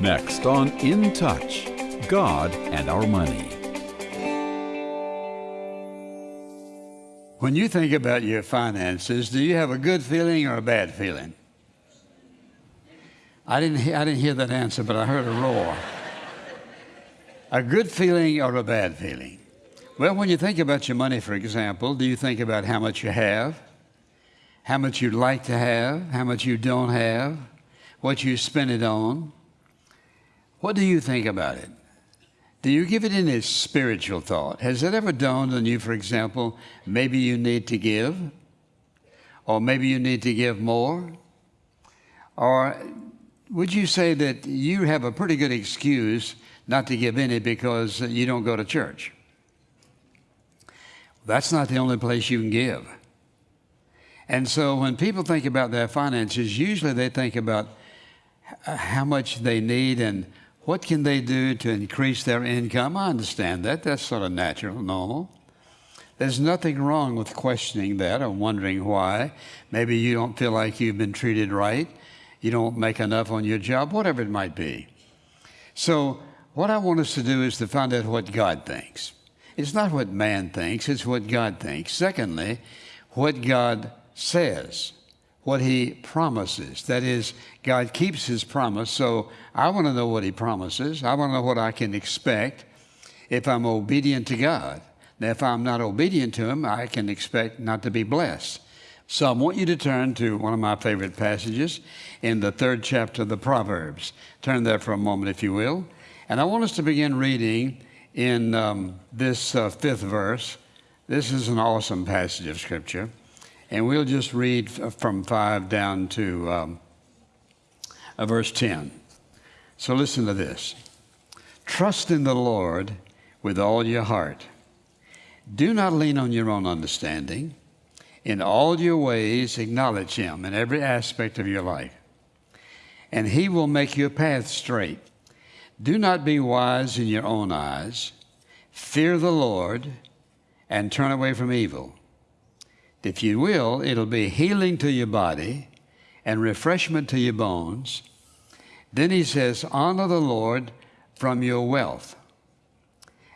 Next on In Touch God and Our Money. When you think about your finances, do you have a good feeling or a bad feeling? I didn't, I didn't hear that answer, but I heard a roar. a good feeling or a bad feeling? Well, when you think about your money, for example, do you think about how much you have, how much you'd like to have, how much you don't have, what you spend it on? What do you think about it? Do you give it any spiritual thought? Has it ever dawned on you, for example, maybe you need to give? Or maybe you need to give more? Or would you say that you have a pretty good excuse not to give any because you don't go to church? That's not the only place you can give. And so when people think about their finances, usually they think about how much they need and what can they do to increase their income? I understand that. That's sort of natural, normal. There's nothing wrong with questioning that or wondering why. Maybe you don't feel like you've been treated right. You don't make enough on your job, whatever it might be. So, what I want us to do is to find out what God thinks. It's not what man thinks, it's what God thinks. Secondly, what God says what he promises. That is, God keeps his promise. So I want to know what he promises. I want to know what I can expect if I'm obedient to God. Now, if I'm not obedient to him, I can expect not to be blessed. So I want you to turn to one of my favorite passages in the third chapter of the Proverbs. Turn there for a moment, if you will. And I want us to begin reading in um, this uh, fifth verse. This is an awesome passage of Scripture. And we'll just read from 5 down to um, uh, verse 10. So listen to this Trust in the Lord with all your heart. Do not lean on your own understanding. In all your ways, acknowledge Him in every aspect of your life, and He will make your path straight. Do not be wise in your own eyes. Fear the Lord and turn away from evil. If you will, it'll be healing to your body and refreshment to your bones. Then he says, Honor the Lord from your wealth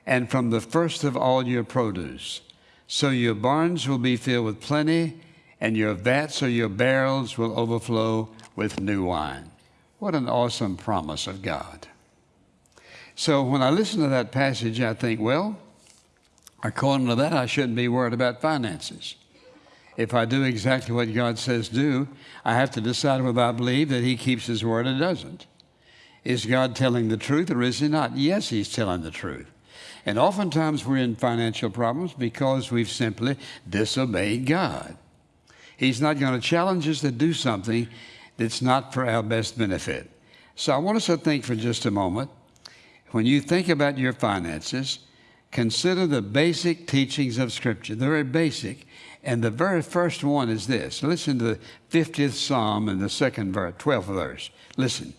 and from the first of all your produce. So your barns will be filled with plenty, and your vats or your barrels will overflow with new wine. What an awesome promise of God. So when I listen to that passage, I think, well, according to that, I shouldn't be worried about finances if I do exactly what God says do, I have to decide whether I believe that He keeps His word or doesn't. Is God telling the truth or is He not? Yes, He's telling the truth. And oftentimes we're in financial problems because we've simply disobeyed God. He's not going to challenge us to do something that's not for our best benefit. So I want us to think for just a moment. When you think about your finances, consider the basic teachings of Scripture. They're very basic. And the very first one is this. Listen to the 50th Psalm and the second verse, 12th verse. Listen.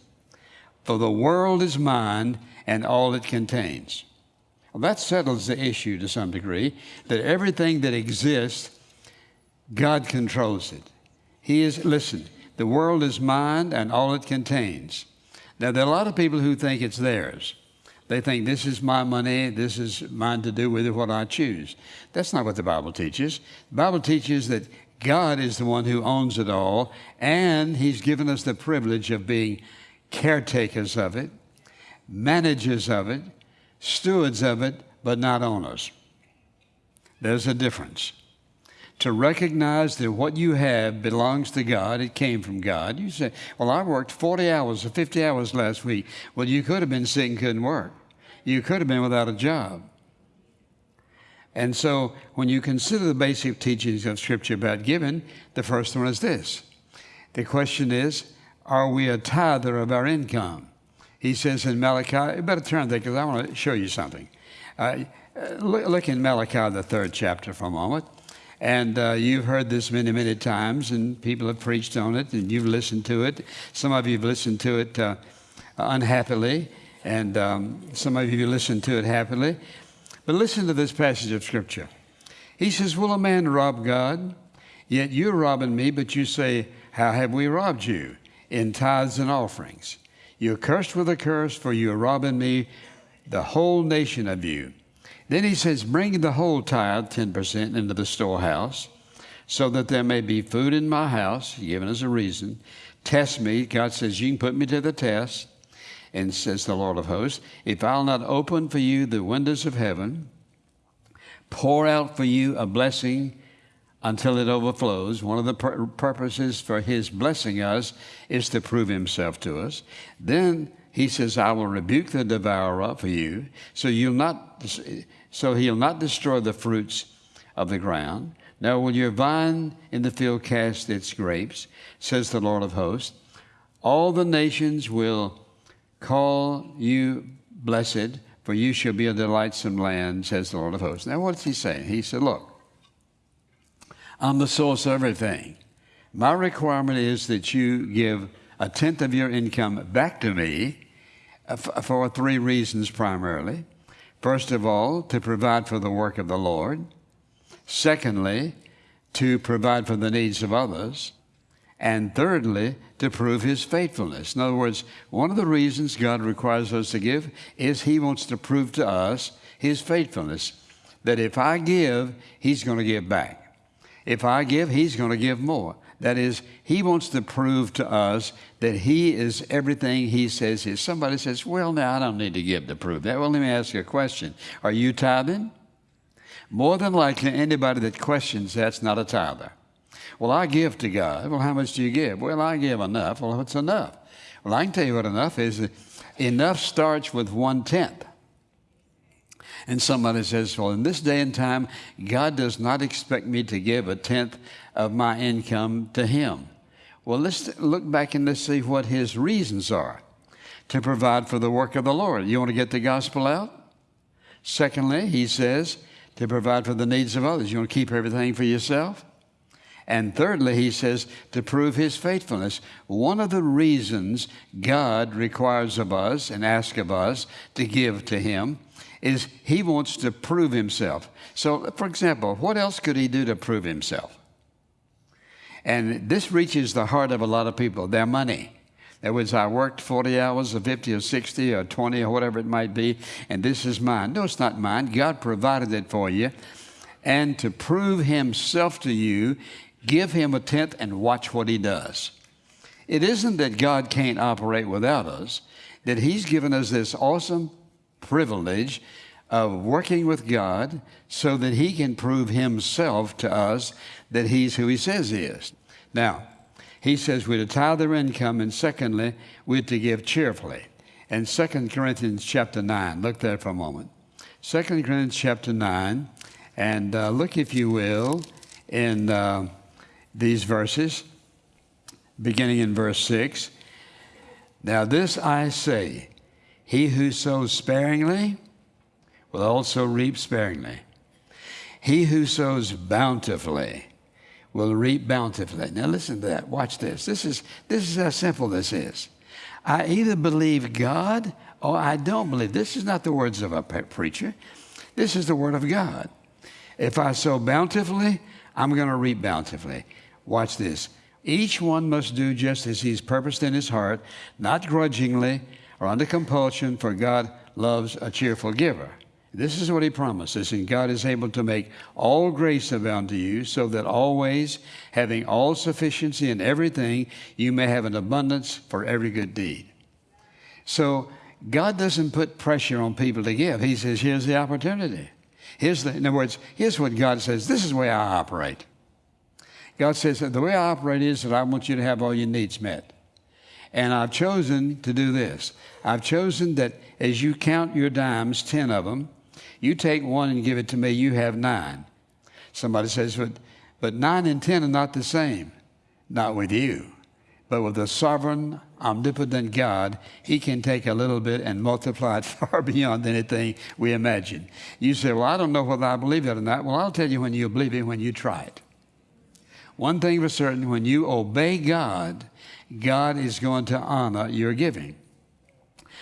For the world is mine and all it contains. Well, that settles the issue to some degree that everything that exists, God controls it. He is, listen, the world is mine and all it contains. Now, there are a lot of people who think it's theirs. They think this is my money, this is mine to do with it what I choose. That's not what the Bible teaches. The Bible teaches that God is the one who owns it all, and He's given us the privilege of being caretakers of it, managers of it, stewards of it, but not owners. There's a difference. To recognize that what you have belongs to God, it came from God. You say, Well, I worked 40 hours or 50 hours last week. Well, you could have been sick and couldn't work you could have been without a job. And so, when you consider the basic teachings of Scripture about giving, the first one is this. The question is, are we a tither of our income? He says in Malachi, you better turn there because I want to show you something. Uh, look, look, in Malachi, the third chapter, for a moment. And uh, you've heard this many, many times, and people have preached on it, and you've listened to it. Some of you have listened to it uh, unhappily and um, some of you listen to it happily. But listen to this passage of Scripture. He says, Will a man rob God? Yet you're robbing me, but you say, How have we robbed you? In tithes and offerings. You're cursed with a curse, for you are robbing me, the whole nation of you. Then he says, Bring the whole tithe, 10%, into the storehouse, so that there may be food in my house, given as a reason. Test me. God says, You can put me to the test. And says the Lord of hosts, If I'll not open for you the windows of heaven, pour out for you a blessing until it overflows. One of the pur- purposes for his blessing us is to prove himself to us. Then he says, I will rebuke the devourer for you, so you'll not so he'll not destroy the fruits of the ground. Now will your vine in the field cast its grapes, says the Lord of hosts. All the nations will call you blessed, for you shall be a delightsome land, says the Lord of hosts. Now what's he saying? He said, Look, I'm the source of everything. My requirement is that you give a tenth of your income back to me uh, for three reasons primarily. First of all, to provide for the work of the Lord. Secondly, to provide for the needs of others. And thirdly, to prove his faithfulness. In other words, one of the reasons God requires us to give is he wants to prove to us his faithfulness. That if I give, he's going to give back. If I give, he's going to give more. That is, he wants to prove to us that he is everything he says he is. Somebody says, Well, now I don't need to give to prove that. Well, let me ask you a question Are you tithing? More than likely, anybody that questions that's not a tither. Well, I give to God. Well, how much do you give? Well, I give enough. Well, what's enough? Well, I can tell you what enough is. Enough starts with one tenth. And somebody says, Well, in this day and time, God does not expect me to give a tenth of my income to Him. Well, let's look back and let's see what His reasons are to provide for the work of the Lord. You want to get the gospel out? Secondly, He says to provide for the needs of others. You want to keep everything for yourself? And thirdly, he says to prove his faithfulness. One of the reasons God requires of us and asks of us to give to him is he wants to prove himself. So, for example, what else could he do to prove himself? And this reaches the heart of a lot of people their money. That was, I worked 40 hours or 50 or 60 or 20 or whatever it might be, and this is mine. No, it's not mine. God provided it for you. And to prove Himself to you, give Him a tenth and watch what He does. It isn't that God can't operate without us, that He's given us this awesome privilege of working with God so that He can prove Himself to us that He's who He says He is. Now, He says we're to tithe their income, and secondly, we're to give cheerfully. And 2 Corinthians chapter 9, look there for a moment. 2 Corinthians chapter 9, and uh, look, if you will, in uh, these verses, beginning in verse 6. Now, this I say he who sows sparingly will also reap sparingly. He who sows bountifully will reap bountifully. Now listen to that. Watch this. This is this is how simple this is. I either believe God or I don't believe. This is not the words of a preacher. This is the word of God. If I sow bountifully, I'm going to reap bountifully. Watch this. Each one must do just as he's purposed in his heart, not grudgingly or under compulsion, for God loves a cheerful giver. This is what he promises, and God is able to make all grace abound to you, so that always, having all sufficiency in everything, you may have an abundance for every good deed. So, God doesn't put pressure on people to give. He says, here's the opportunity. Here's the, in other words, here's what God says this is the way I operate. God says, the way I operate is that I want you to have all your needs met. And I've chosen to do this. I've chosen that as you count your dimes, 10 of them, you take one and give it to me, you have nine. Somebody says, but, but nine and 10 are not the same. Not with you. But with the sovereign, omnipotent God, He can take a little bit and multiply it far beyond anything we imagine. You say, Well, I don't know whether I believe it or not. Well, I'll tell you when you believe it when you try it. One thing for certain when you obey God, God is going to honor your giving.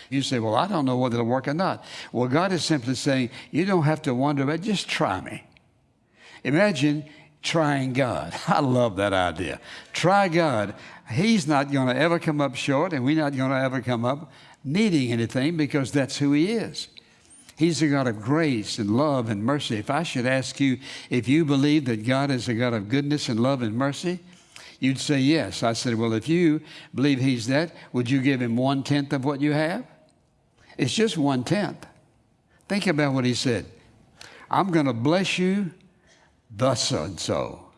You say, Well, I don't know whether it'll work or not. Well, God is simply saying, You don't have to wonder about it, just try me. Imagine trying God. I love that idea. Try God. He's not going to ever come up short, and we're not going to ever come up needing anything because that's who He is. He's a God of grace and love and mercy. If I should ask you if you believe that God is a God of goodness and love and mercy, you'd say yes. I said, Well, if you believe He's that, would you give Him one tenth of what you have? It's just one tenth. Think about what He said. I'm going to bless you thus and so.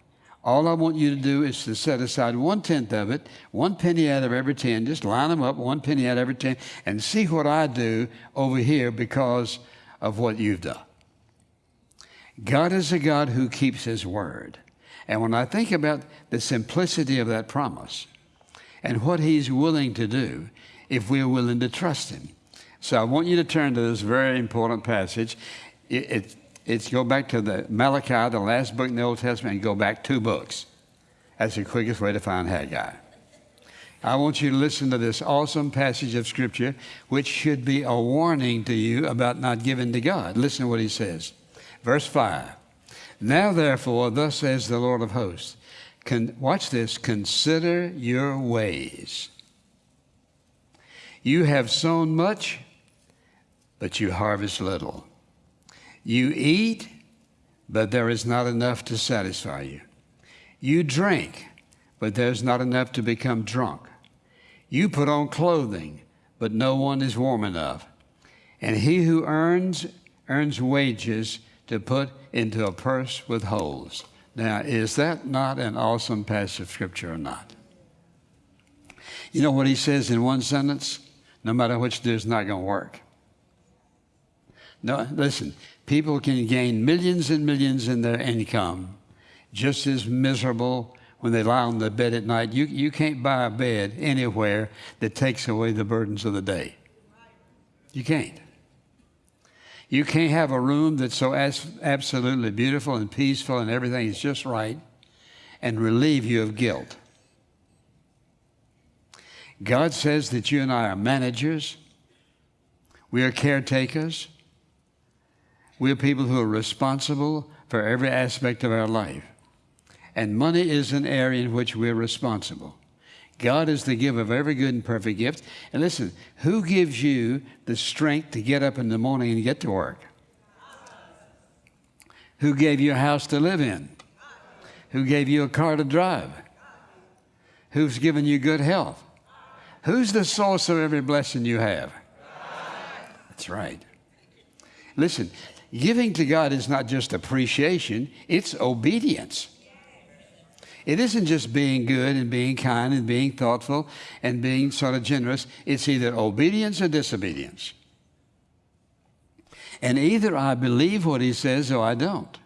All I want you to do is to set aside one tenth of it, one penny out of every ten, just line them up, one penny out of every ten, and see what I do over here because of what you've done. God is a God who keeps His word. And when I think about the simplicity of that promise and what He's willing to do if we're willing to trust Him. So I want you to turn to this very important passage. It, it, it's go back to the Malachi, the last book in the Old Testament, and go back two books. That's the quickest way to find Haggai. I want you to listen to this awesome passage of Scripture, which should be a warning to you about not giving to God. Listen to what he says. Verse 5. Now, therefore, thus says the Lord of hosts, Con- watch this, consider your ways. You have sown much, but you harvest little. You eat, but there is not enough to satisfy you. You drink, but there's not enough to become drunk. You put on clothing, but no one is warm enough. And he who earns, earns wages to put into a purse with holes. Now, is that not an awesome passage of scripture or not? You know what he says in one sentence? No matter which, it's not going to work. No, listen, people can gain millions and millions in their income, just as miserable when they lie on the bed at night. You, you can't buy a bed anywhere that takes away the burdens of the day. You can't. You can't have a room that's so as, absolutely beautiful and peaceful and everything is just right and relieve you of guilt. God says that you and I are managers, we are caretakers, we're people who are responsible for every aspect of our life. And money is an area in which we're responsible. God is the giver of every good and perfect gift. And listen, who gives you the strength to get up in the morning and get to work? Who gave you a house to live in? Who gave you a car to drive? Who's given you good health? Who's the source of every blessing you have? That's right. Listen, Giving to God is not just appreciation, it's obedience. It isn't just being good and being kind and being thoughtful and being sort of generous. It's either obedience or disobedience. And either I believe what he says or I don't.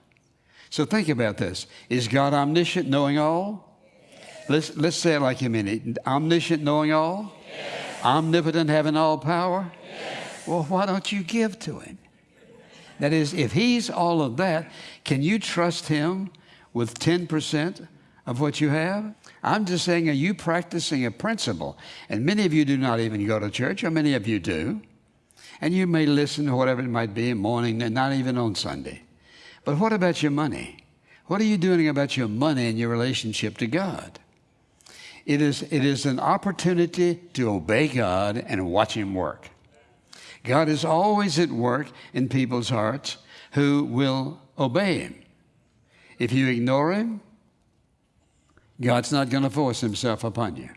So think about this. Is God omniscient, knowing all? Let's, let's say it like mean it. Omniscient, knowing all? Yes. Omnipotent, having all power? Yes. Well, why don't you give to him? That is, if He's all of that, can you trust Him with 10% of what you have? I'm just saying, are you practicing a principle? And many of you do not even go to church, or many of you do. And you may listen to whatever it might be in morning, and not even on Sunday. But what about your money? What are you doing about your money and your relationship to God? It is, it is an opportunity to obey God and watch Him work. God is always at work in people's hearts who will obey Him. If you ignore Him, God's not going to force Himself upon you.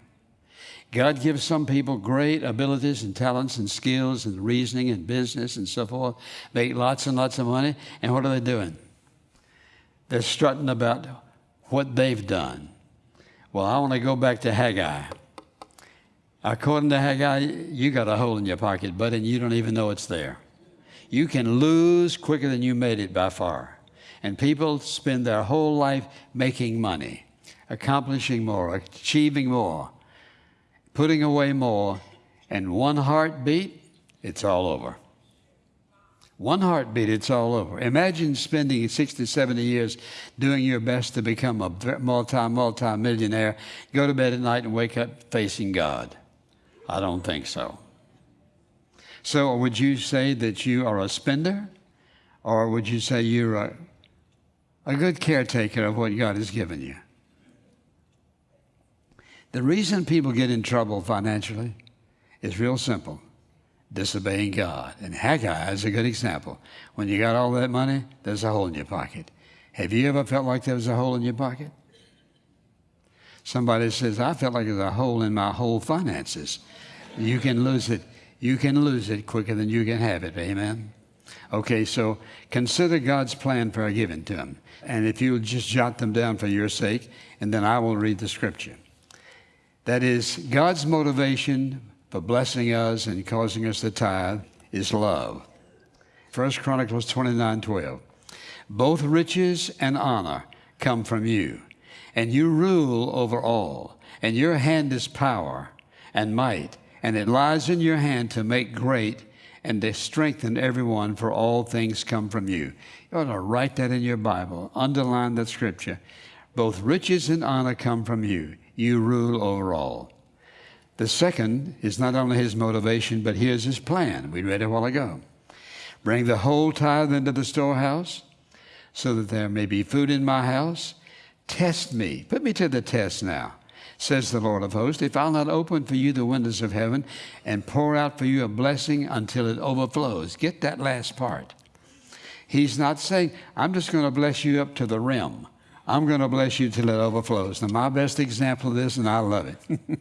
God gives some people great abilities and talents and skills and reasoning and business and so forth, make lots and lots of money, and what are they doing? They're strutting about what they've done. Well, I want to go back to Haggai. According to Haggai, you got a hole in your pocket, but and you don't even know it's there. You can lose quicker than you made it by far. And people spend their whole life making money, accomplishing more, achieving more, putting away more, and one heartbeat, it's all over. One heartbeat, it's all over. Imagine spending 60, 70 years doing your best to become a multi, multi millionaire, go to bed at night and wake up facing God. I don't think so. So, would you say that you are a spender? Or would you say you're a, a good caretaker of what God has given you. The reason people get in trouble financially is real simple disobeying God. And Haggai is a good example. When you got all that money, there's a hole in your pocket. Have you ever felt like there was a hole in your pocket? Somebody says, I felt like there's a hole in my whole finances. You can lose it. You can lose it quicker than you can have it. Amen. Okay, so consider God's plan for our giving to Him. And if you'll just jot them down for your sake, and then I will read the scripture. That is, God's motivation for blessing us and causing us to tithe is love. First Chronicles 29 12. Both riches and honor come from you, and you rule over all, and your hand is power and might, and it lies in your hand to make great and to strengthen everyone, for all things come from you. You ought to write that in your Bible, underline that scripture. Both riches and honor come from you you rule over all. The second is not only his motivation, but here's his plan. We read it a while ago. Bring the whole tithe into the storehouse so that there may be food in my house. Test me. Put me to the test now, says the Lord of hosts, if I'll not open for you the windows of heaven and pour out for you a blessing until it overflows. Get that last part. He's not saying, I'm just going to bless you up to the rim. I'm going to bless you till it overflows. Now, my best example of this, and I love it,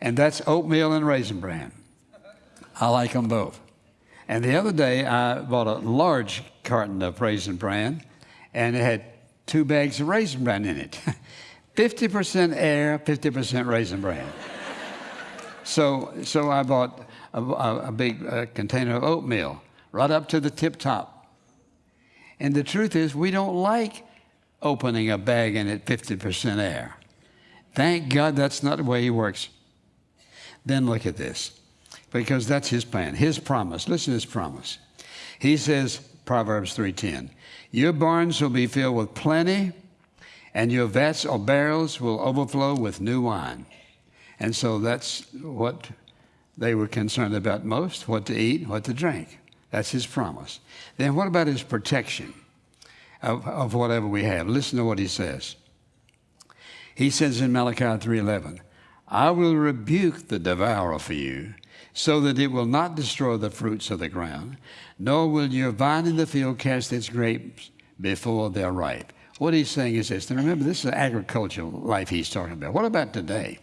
and that's oatmeal and raisin bran. I like them both. And the other day, I bought a large carton of raisin bran, and it had two bags of raisin bran in it 50% air, 50% raisin bran. so, so I bought a, a, a big uh, container of oatmeal right up to the tip top. And the truth is, we don't like opening a bag in it 50% air. Thank God that's not the way He works. Then look at this, because that's His plan, His promise. Listen to His promise. He says, Proverbs 3:10, "Your barns will be filled with plenty, and your vats or barrels will overflow with new wine." And so that's what they were concerned about most: what to eat, what to drink. That's His promise. Then what about His protection? of, of whatever we have. Listen to what he says. He says in Malachi 3:11, "I will rebuke the devourer for you, so that it will not destroy the fruits of the ground, nor will your vine in the field cast its grapes before they're ripe." What he's saying is this. And remember, this is agricultural life he's talking about. What about today?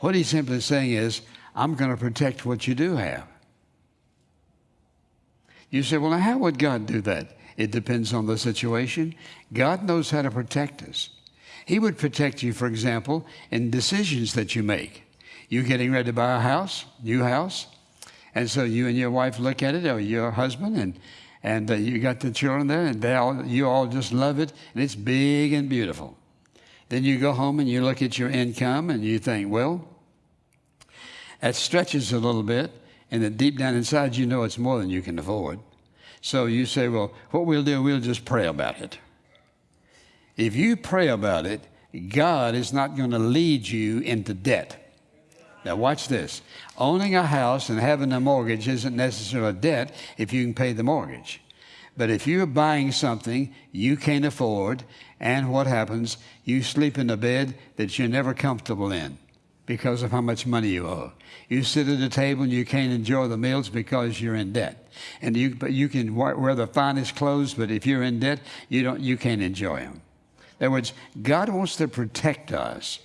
What he's simply saying is, I'm going to protect what you do have. You say, well, now how would God do that? It depends on the situation. God knows how to protect us. He would protect you, for example, in decisions that you make. You're getting ready to buy a house, new house, and so you and your wife look at it, or your husband, and and uh, you got the children there, and they all, you all just love it, and it's big and beautiful. Then you go home and you look at your income, and you think, well, that stretches a little bit, and then deep down inside, you know it's more than you can afford. So you say, well, what we'll do, we'll just pray about it. If you pray about it, God is not going to lead you into debt. Now, watch this. Owning a house and having a mortgage isn't necessarily a debt if you can pay the mortgage. But if you're buying something you can't afford, and what happens? You sleep in a bed that you're never comfortable in because of how much money you owe. You sit at a table and you can't enjoy the meals because you're in debt. And you, but you can wear the finest clothes, but if you're in debt, you, don't, you can't enjoy them. In other words, God wants to protect us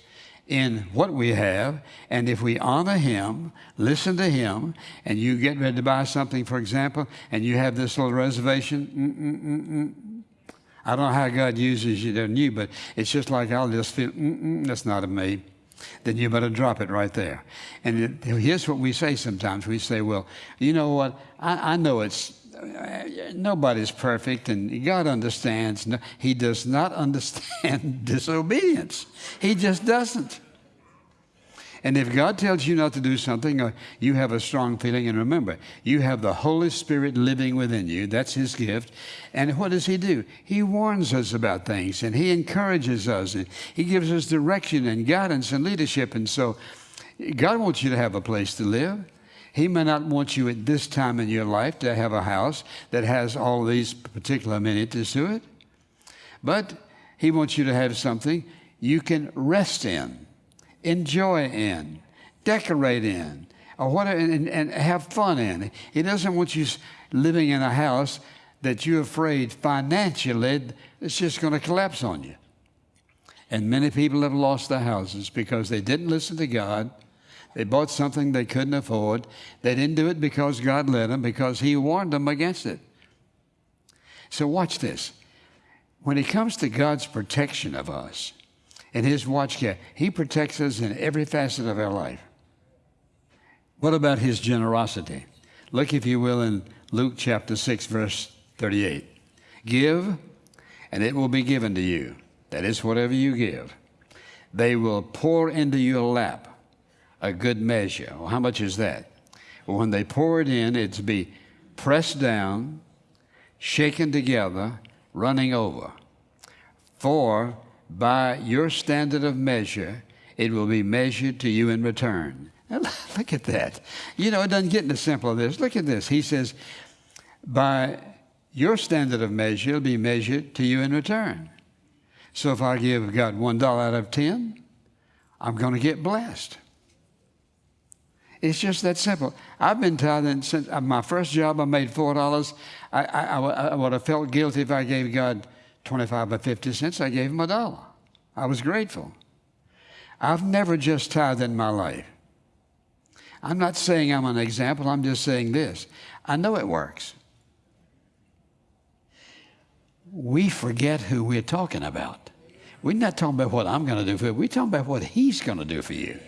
in what we have, and if we honor Him, listen to Him, and you get ready to buy something, for example, and you have this little reservation, mm-mm-mm-mm. I don't know how God uses you and you, but it's just like I'll just feel, mm, mm, mm, that's not of me then you better drop it right there. And it, here's what we say sometimes we say, well, you know what? I, I know it's. Uh, nobody's perfect, and God understands. He does not understand disobedience. He just doesn't. And if God tells you not to do something, or you have a strong feeling, and remember, you have the Holy Spirit living within you. That's His gift. And what does He do? He warns us about things, and He encourages us, and He gives us direction and guidance and leadership. And so, God wants you to have a place to live. He may not want you at this time in your life to have a house that has all these particular amenities to it. But He wants you to have something you can rest in, enjoy in, decorate in, or and, and have fun in. He doesn't want you living in a house that you're afraid financially it's just going to collapse on you. And many people have lost their houses because they didn't listen to God. They bought something they couldn't afford. They didn't do it because God led them, because He warned them against it. So, watch this. When it comes to God's protection of us and His watch care, He protects us in every facet of our life. What about His generosity? Look, if you will, in Luke chapter 6, verse 38. Give, and it will be given to you. That is, whatever you give. They will pour into your lap a good measure. Well, how much is that? Well, when they pour it in, it's be pressed down, shaken together, running over. For by your standard of measure, it will be measured to you in return. Look at that. You know, it doesn't get any simpler than this. Look at this. He says, by your standard of measure it'll be measured to you in return. So if I give God one dollar out of ten, I'm going to get blessed. It's just that simple. I've been tithing since uh, my first job. I made four dollars. I, I, I, would have felt guilty if I gave God twenty-five or fifty cents. I gave him a dollar. I was grateful. I've never just tithed in my life. I'm not saying I'm an example. I'm just saying this. I know it works we forget who we're talking about. We're not talking about what I'm going to do for you. We're talking about what He's going to do for you.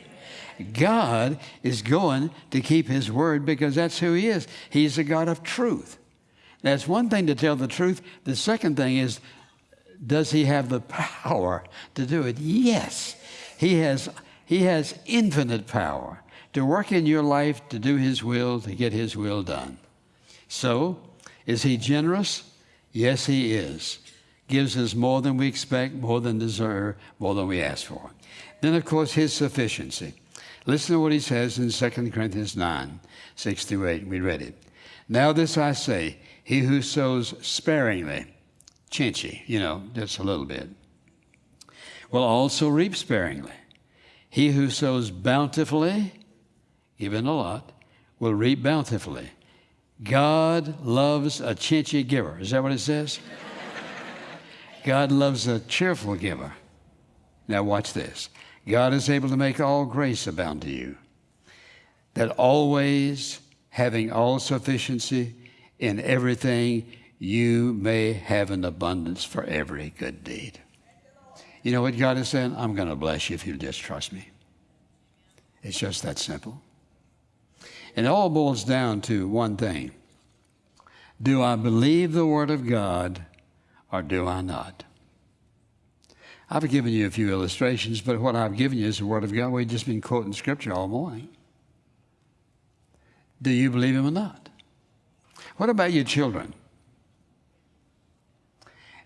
God is going to keep His word because that's who He is. He's a God of truth. That's one thing to tell the truth. The second thing is, does He have the power to do it? Yes. He has, he has infinite power to work in your life to do His will, to get His will done. So, is He generous? Yes, He is. Gives us more than we expect, more than deserve, more than we ask for. Then, of course, His sufficiency. Listen to what He says in 2 Corinthians 9 6 through 8. We read it. Now, this I say He who sows sparingly, chinchy, you know, just a little bit, will also reap sparingly. He who sows bountifully, even a lot, will reap bountifully. God loves a chinchy giver. Is that what it says? God loves a cheerful giver. Now, watch this. God is able to make all grace abound to you, that always having all sufficiency in everything, you may have an abundance for every good deed. You know what God is saying? I'm going to bless you if you just trust me. It's just that simple. And it all boils down to one thing Do I believe the Word of God or do I not? I've given you a few illustrations, but what I've given you is the Word of God. We've just been quoting Scripture all morning. Do you believe Him or not? What about your children?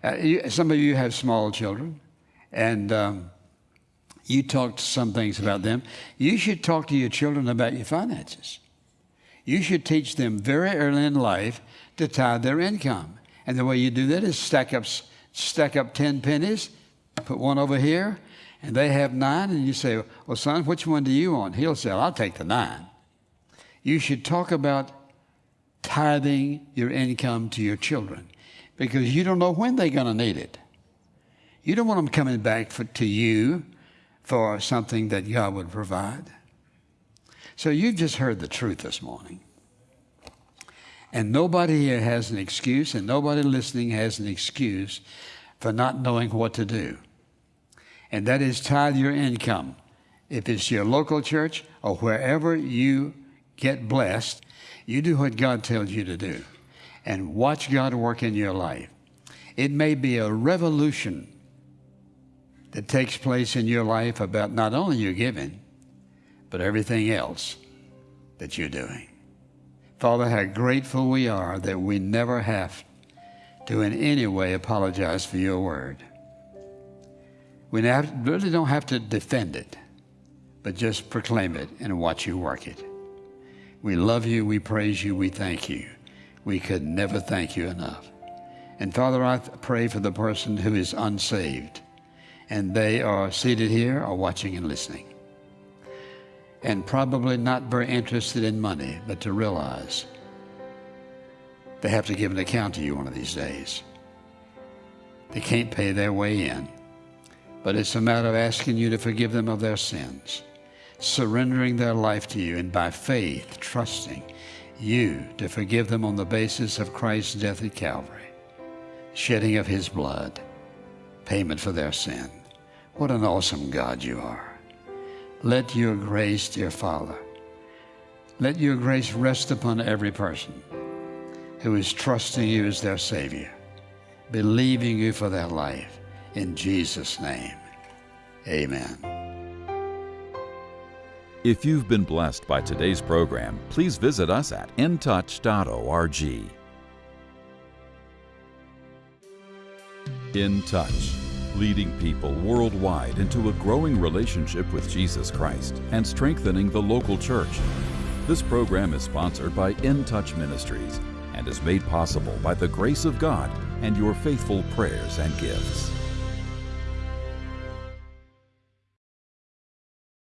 Uh, you, some of you have small children, and um, you talk some things about them. You should talk to your children about your finances you should teach them very early in life to tithe their income. And the way you do that is stack up, stack up 10 pennies, put one over here, and they have nine, and you say, Well, son, which one do you want? He'll say, I'll take the nine. You should talk about tithing your income to your children because you don't know when they're going to need it. You don't want them coming back for, to you for something that God would provide. So you've just heard the truth this morning. And nobody here has an excuse, and nobody listening has an excuse for not knowing what to do. And that is tithe your income. If it's your local church or wherever you get blessed, you do what God tells you to do and watch God work in your life. It may be a revolution that takes place in your life about not only your giving, but everything else that you're doing. Father, how grateful we are that we never have to in any way apologize for your word. We really don't have to defend it, but just proclaim it and watch you work it. We love you, we praise you, we thank you. We could never thank you enough. And Father, I pray for the person who is unsaved, and they are seated here or watching and listening, and probably not very interested in money, but to realize they have to give an account to you one of these days. They can't pay their way in, but it's a matter of asking you to forgive them of their sins, surrendering their life to you, and by faith, trusting you to forgive them on the basis of Christ's death at Calvary shedding of his blood, payment for their sin. What an awesome God you are. Let your grace, dear Father, let your grace rest upon every person who is trusting you as their Savior, believing you for their life. In Jesus' name, amen. If you've been blessed by today's program, please visit us at intouch.org. In Touch, leading people worldwide into a growing relationship with Jesus Christ and strengthening the local church. This program is sponsored by In Touch Ministries and is made possible by the grace of God and your faithful prayers and gifts.